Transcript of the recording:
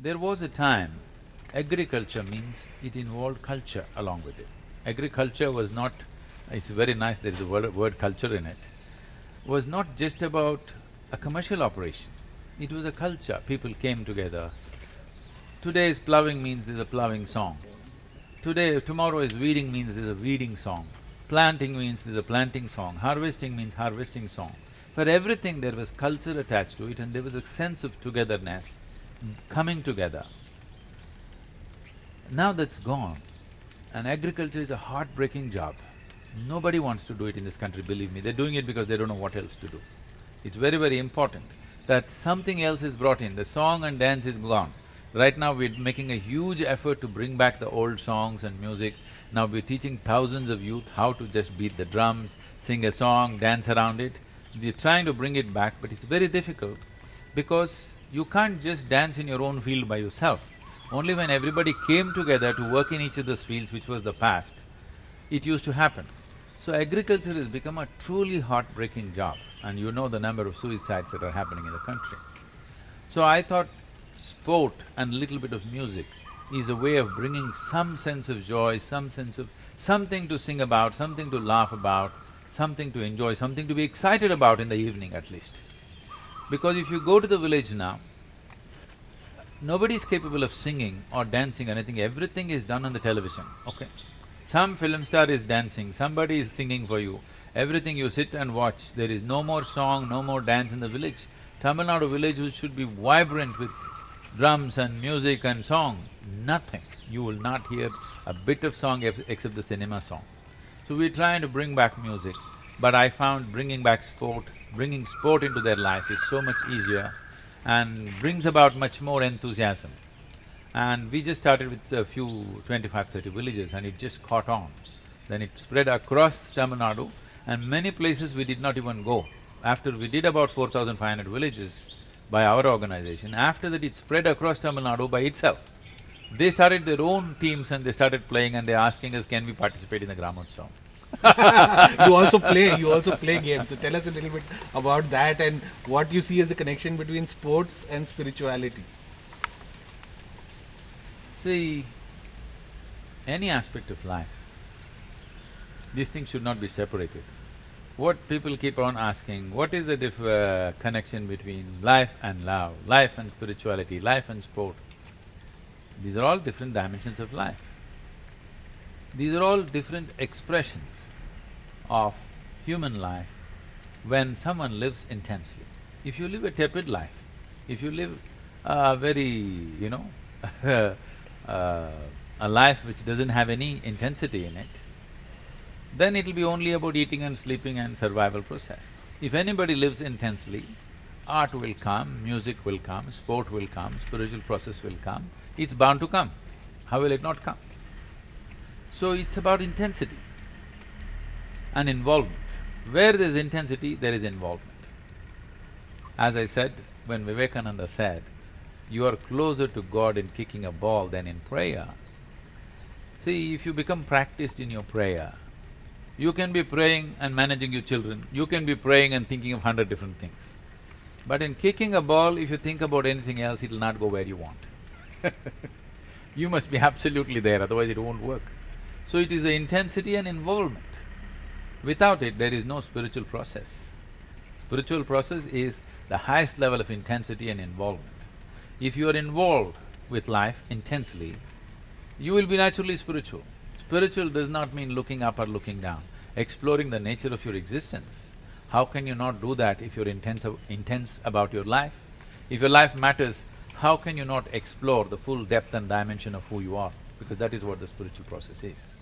There was a time, agriculture means it involved culture along with it. Agriculture was not… it's very nice, there is a word, word culture in it, was not just about a commercial operation. It was a culture, people came together. Today's ploughing means there's a ploughing song. Today… tomorrow is weeding means there's a weeding song. Planting means there's a planting song. Harvesting means harvesting song. For everything there was culture attached to it and there was a sense of togetherness, coming together. Now that's gone and agriculture is a heartbreaking job. Nobody wants to do it in this country, believe me, they're doing it because they don't know what else to do. It's very, very important that something else is brought in, the song and dance is gone. Right now we're making a huge effort to bring back the old songs and music. Now we're teaching thousands of youth how to just beat the drums, sing a song, dance around it. We're trying to bring it back, but it's very difficult because you can't just dance in your own field by yourself. Only when everybody came together to work in each other's fields, which was the past, it used to happen. So agriculture has become a truly heartbreaking job and you know the number of suicides that are happening in the country. So I thought sport and little bit of music is a way of bringing some sense of joy, some sense of… something to sing about, something to laugh about, something to enjoy, something to be excited about in the evening at least. Because if you go to the village now, nobody is capable of singing or dancing anything, everything is done on the television, okay? Some film star is dancing, somebody is singing for you, everything you sit and watch, there is no more song, no more dance in the village. Tamil Nadu village which should be vibrant with drums and music and song, nothing. You will not hear a bit of song except the cinema song. So we're trying to bring back music, but I found bringing back sport, bringing sport into their life is so much easier and brings about much more enthusiasm. And we just started with a few twenty-five, thirty villages and it just caught on. Then it spread across Tamil Nadu and many places we did not even go. After we did about four thousand five hundred villages by our organization, after that it spread across Tamil Nadu by itself. They started their own teams and they started playing and they're asking us, can we participate in the Gramotsavam? You also play, you also play games. So tell us a little bit about that and what you see as the connection between sports and spirituality. See, any aspect of life, these things should not be separated. What people keep on asking, what is the uh, connection between life and love, life and spirituality, life and sport? These are all different dimensions of life. These are all different expressions of human life when someone lives intensely. If you live a tepid life, if you live a very, you know, uh, a life which doesn't have any intensity in it, then it'll be only about eating and sleeping and survival process. If anybody lives intensely, art will come, music will come, sport will come, spiritual process will come, it's bound to come. How will it not come? So it's about intensity and involvement. Where there's intensity, there is involvement. As I said, when Vivekananda said, you are closer to God in kicking a ball than in prayer. See, if you become practiced in your prayer, you can be praying and managing your children, you can be praying and thinking of hundred different things. But in kicking a ball, if you think about anything else, it'll not go where you want you must be absolutely there, otherwise it won't work. So it is the intensity and involvement. Without it, there is no spiritual process. Spiritual process is the highest level of intensity and involvement. If you are involved with life intensely, you will be naturally spiritual. Spiritual does not mean looking up or looking down, exploring the nature of your existence. How can you not do that if you're intense, intense about your life? If your life matters, how can you not explore the full depth and dimension of who you are? Because that is what the spiritual process is.